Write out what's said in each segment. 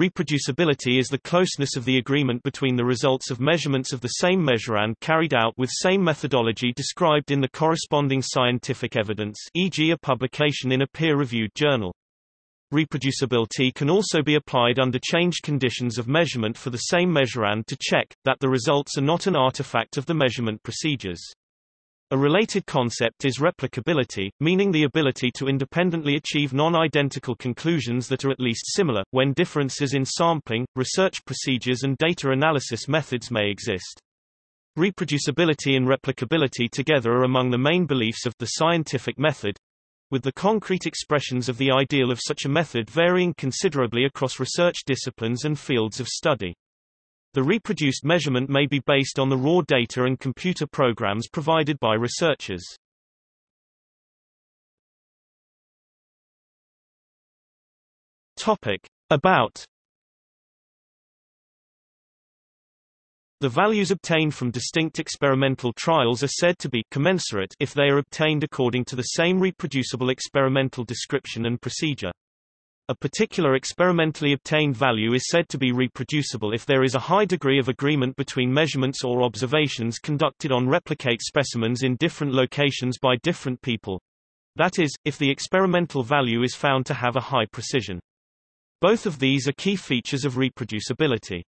Reproducibility is the closeness of the agreement between the results of measurements of the same measurand carried out with same methodology described in the corresponding scientific evidence e.g. a publication in a peer-reviewed journal. Reproducibility can also be applied under changed conditions of measurement for the same measurand to check, that the results are not an artifact of the measurement procedures. A related concept is replicability, meaning the ability to independently achieve non-identical conclusions that are at least similar, when differences in sampling, research procedures and data analysis methods may exist. Reproducibility and replicability together are among the main beliefs of the scientific method, with the concrete expressions of the ideal of such a method varying considerably across research disciplines and fields of study. The reproduced measurement may be based on the raw data and computer programs provided by researchers. Topic. About The values obtained from distinct experimental trials are said to be commensurate if they are obtained according to the same reproducible experimental description and procedure. A particular experimentally obtained value is said to be reproducible if there is a high degree of agreement between measurements or observations conducted on replicate specimens in different locations by different people. That is, if the experimental value is found to have a high precision. Both of these are key features of reproducibility.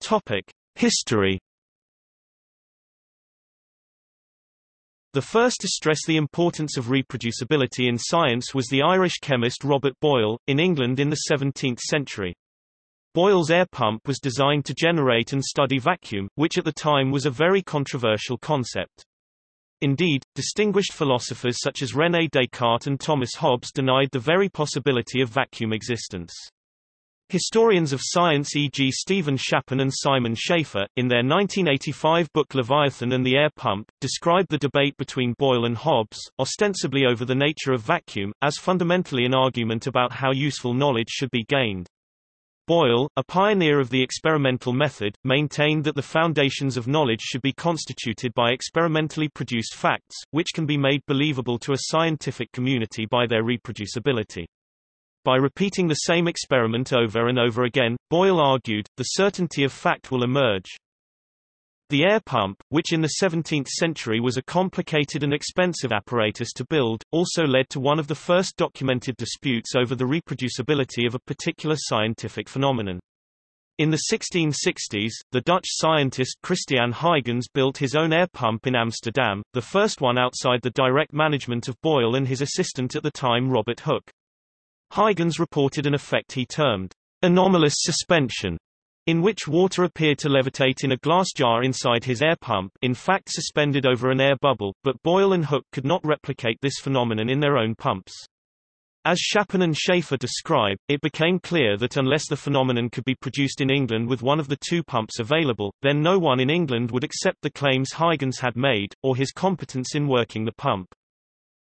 Topic: History The first to stress the importance of reproducibility in science was the Irish chemist Robert Boyle, in England in the 17th century. Boyle's air pump was designed to generate and study vacuum, which at the time was a very controversial concept. Indeed, distinguished philosophers such as René Descartes and Thomas Hobbes denied the very possibility of vacuum existence. Historians of science e.g. Steven Shapin and Simon Schaffer, in their 1985 book Leviathan and the Air Pump, describe the debate between Boyle and Hobbes, ostensibly over the nature of vacuum, as fundamentally an argument about how useful knowledge should be gained. Boyle, a pioneer of the experimental method, maintained that the foundations of knowledge should be constituted by experimentally produced facts, which can be made believable to a scientific community by their reproducibility. By repeating the same experiment over and over again, Boyle argued, the certainty of fact will emerge. The air pump, which in the 17th century was a complicated and expensive apparatus to build, also led to one of the first documented disputes over the reproducibility of a particular scientific phenomenon. In the 1660s, the Dutch scientist Christiaan Huygens built his own air pump in Amsterdam, the first one outside the direct management of Boyle and his assistant at the time Robert Hooke. Huygens reported an effect he termed anomalous suspension, in which water appeared to levitate in a glass jar inside his air pump in fact suspended over an air bubble, but Boyle and Hooke could not replicate this phenomenon in their own pumps. As Shapin and Schaffer describe, it became clear that unless the phenomenon could be produced in England with one of the two pumps available, then no one in England would accept the claims Huygens had made, or his competence in working the pump.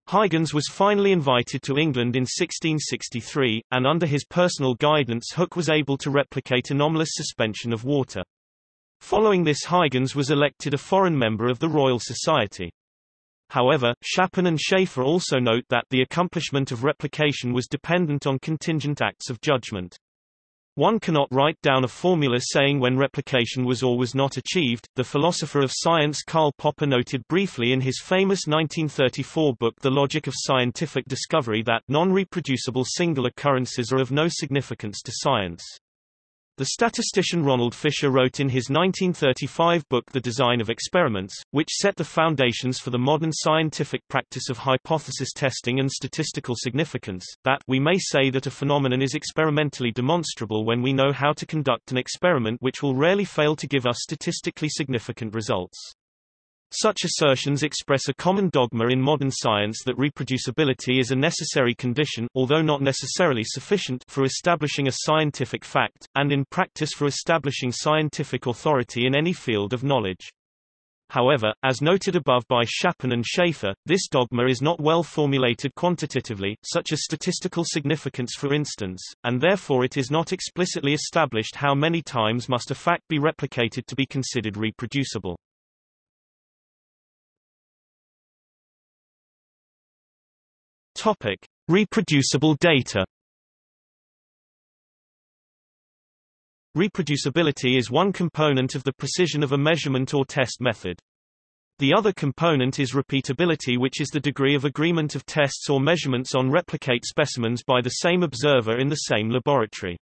Huygens was finally invited to England in 1663, and under his personal guidance Hooke was able to replicate anomalous suspension of water. Following this Huygens was elected a foreign member of the Royal Society. However, Shapin and Schaffer also note that the accomplishment of replication was dependent on contingent acts of judgment. One cannot write down a formula saying when replication was or was not achieved. The philosopher of science Karl Popper noted briefly in his famous 1934 book The Logic of Scientific Discovery that non-reproducible single occurrences are of no significance to science. The statistician Ronald Fisher wrote in his 1935 book The Design of Experiments, which set the foundations for the modern scientific practice of hypothesis testing and statistical significance, that we may say that a phenomenon is experimentally demonstrable when we know how to conduct an experiment which will rarely fail to give us statistically significant results. Such assertions express a common dogma in modern science that reproducibility is a necessary condition although not necessarily sufficient for establishing a scientific fact, and in practice for establishing scientific authority in any field of knowledge. However, as noted above by Shapin and Schaffer, this dogma is not well formulated quantitatively, such as statistical significance for instance, and therefore it is not explicitly established how many times must a fact be replicated to be considered reproducible. Topic: Reproducible data. Reproducibility is one component of the precision of a measurement or test method. The other component is repeatability which is the degree of agreement of tests or measurements on replicate specimens by the same observer in the same laboratory.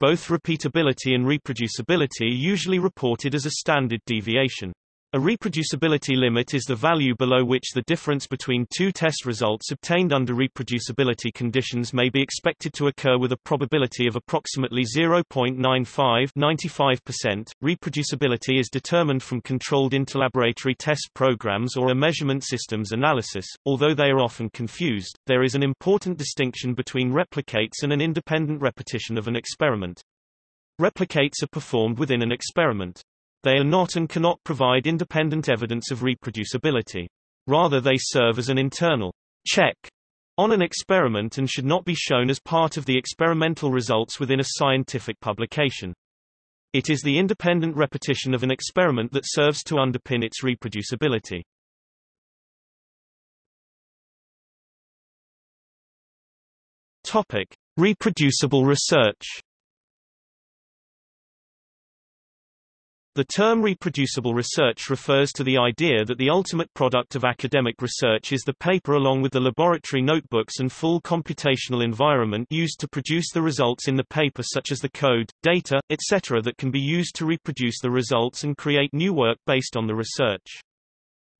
Both repeatability and reproducibility are usually reported as a standard deviation. A reproducibility limit is the value below which the difference between two test results obtained under reproducibility conditions may be expected to occur with a probability of approximately 0.95 95%. Reproducibility is determined from controlled interlaboratory test programs or a measurement systems analysis. Although they are often confused, there is an important distinction between replicates and an independent repetition of an experiment. Replicates are performed within an experiment. They are not and cannot provide independent evidence of reproducibility. Rather they serve as an internal check on an experiment and should not be shown as part of the experimental results within a scientific publication. It is the independent repetition of an experiment that serves to underpin its reproducibility. Topic: Reproducible research. The term reproducible research refers to the idea that the ultimate product of academic research is the paper along with the laboratory notebooks and full computational environment used to produce the results in the paper such as the code, data, etc. that can be used to reproduce the results and create new work based on the research.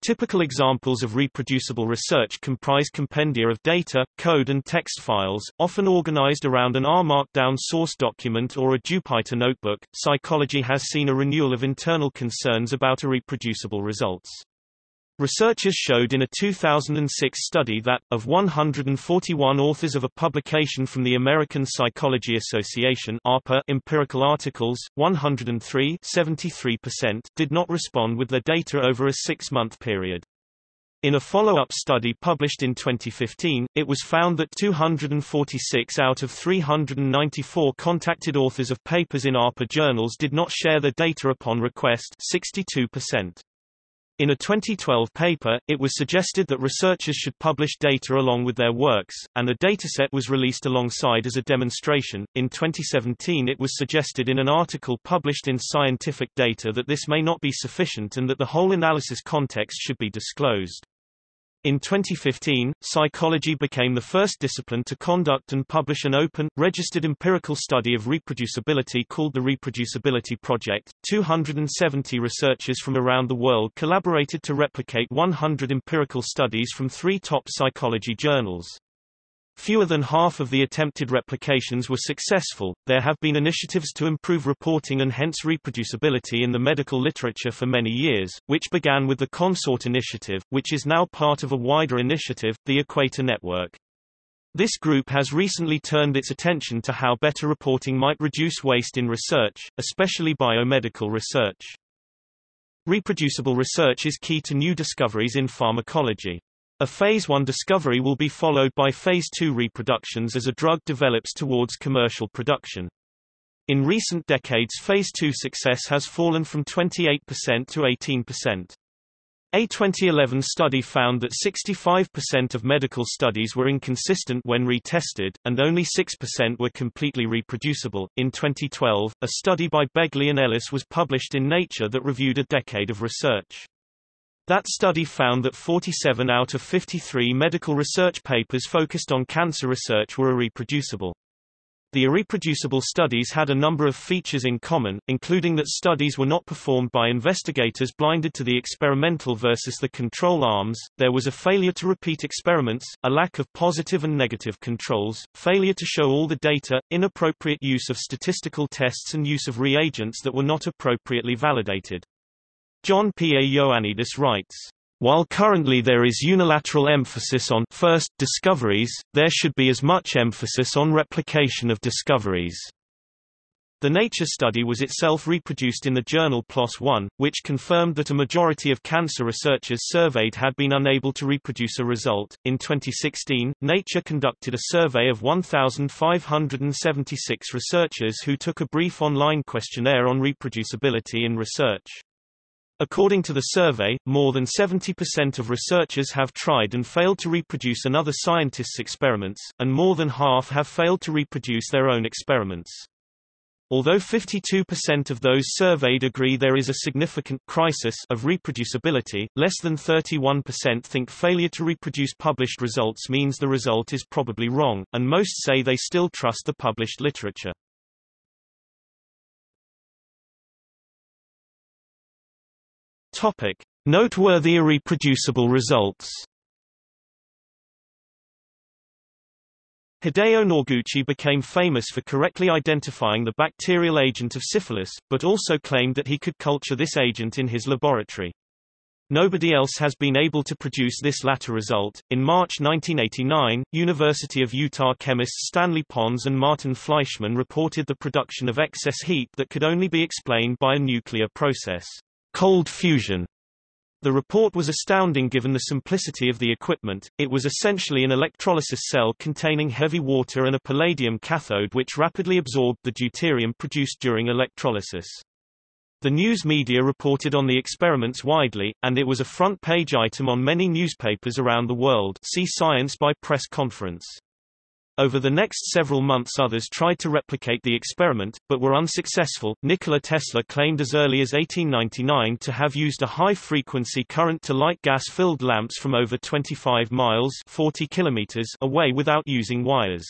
Typical examples of reproducible research comprise compendia of data, code and text files, often organized around an R Markdown source document or a Jupyter notebook. Psychology has seen a renewal of internal concerns about reproducible results. Researchers showed in a 2006 study that, of 141 authors of a publication from the American Psychology Association ARPA empirical articles, 103 did not respond with their data over a six-month period. In a follow-up study published in 2015, it was found that 246 out of 394 contacted authors of papers in ARPA journals did not share their data upon request 62%. In a 2012 paper, it was suggested that researchers should publish data along with their works, and a dataset was released alongside as a demonstration. In 2017, it was suggested in an article published in Scientific Data that this may not be sufficient and that the whole analysis context should be disclosed. In 2015, psychology became the first discipline to conduct and publish an open, registered empirical study of reproducibility called the Reproducibility Project. 270 researchers from around the world collaborated to replicate 100 empirical studies from three top psychology journals. Fewer than half of the attempted replications were successful. There have been initiatives to improve reporting and hence reproducibility in the medical literature for many years, which began with the Consort Initiative, which is now part of a wider initiative, the Equator Network. This group has recently turned its attention to how better reporting might reduce waste in research, especially biomedical research. Reproducible research is key to new discoveries in pharmacology. A Phase 1 discovery will be followed by Phase 2 reproductions as a drug develops towards commercial production. In recent decades Phase 2 success has fallen from 28% to 18%. A 2011 study found that 65% of medical studies were inconsistent when retested, and only 6% were completely reproducible. In 2012, a study by Begley and Ellis was published in Nature that reviewed a decade of research. That study found that 47 out of 53 medical research papers focused on cancer research were irreproducible. The irreproducible studies had a number of features in common, including that studies were not performed by investigators blinded to the experimental versus the control arms, there was a failure to repeat experiments, a lack of positive and negative controls, failure to show all the data, inappropriate use of statistical tests and use of reagents that were not appropriately validated. John P. A. Ioannidis writes, while currently there is unilateral emphasis on first discoveries, there should be as much emphasis on replication of discoveries. The Nature study was itself reproduced in the journal PLOS One, which confirmed that a majority of cancer researchers surveyed had been unable to reproduce a result. In 2016, Nature conducted a survey of 1,576 researchers who took a brief online questionnaire on reproducibility in research. According to the survey, more than 70% of researchers have tried and failed to reproduce another scientist's experiments, and more than half have failed to reproduce their own experiments. Although 52% of those surveyed agree there is a significant crisis of reproducibility, less than 31% think failure to reproduce published results means the result is probably wrong, and most say they still trust the published literature. Topic: Noteworthy irreproducible results. Hideo Noguchi became famous for correctly identifying the bacterial agent of syphilis, but also claimed that he could culture this agent in his laboratory. Nobody else has been able to produce this latter result. In March 1989, University of Utah chemists Stanley Pons and Martin Fleischmann reported the production of excess heat that could only be explained by a nuclear process cold fusion. The report was astounding given the simplicity of the equipment, it was essentially an electrolysis cell containing heavy water and a palladium cathode which rapidly absorbed the deuterium produced during electrolysis. The news media reported on the experiments widely, and it was a front-page item on many newspapers around the world see Science by press conference. Over the next several months others tried to replicate the experiment, but were unsuccessful. Nikola Tesla claimed as early as 1899 to have used a high-frequency current to light gas-filled lamps from over 25 miles 40 kilometers away without using wires.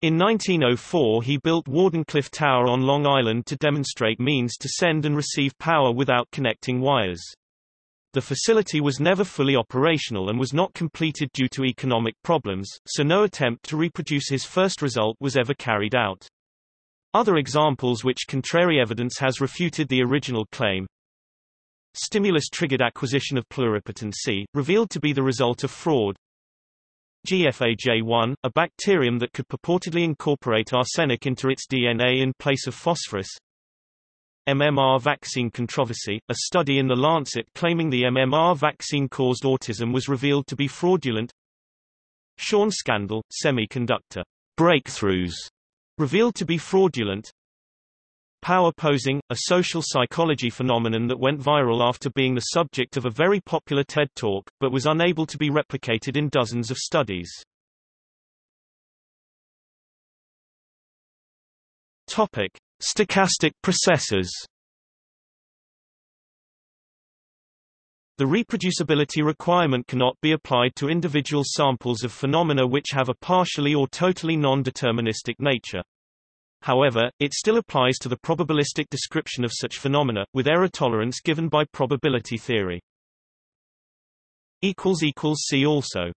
In 1904 he built Wardenclyffe Tower on Long Island to demonstrate means to send and receive power without connecting wires. The facility was never fully operational and was not completed due to economic problems, so no attempt to reproduce his first result was ever carried out. Other examples which contrary evidence has refuted the original claim. Stimulus-triggered acquisition of pluripotency, revealed to be the result of fraud. GFAJ1, a bacterium that could purportedly incorporate arsenic into its DNA in place of phosphorus MMR vaccine controversy, a study in The Lancet claiming the MMR vaccine caused autism was revealed to be fraudulent. Schön scandal, semiconductor breakthroughs, revealed to be fraudulent. Power posing, a social psychology phenomenon that went viral after being the subject of a very popular TED Talk, but was unable to be replicated in dozens of studies. Topic. Stochastic processes The reproducibility requirement cannot be applied to individual samples of phenomena which have a partially or totally non-deterministic nature. However, it still applies to the probabilistic description of such phenomena, with error tolerance given by probability theory. See also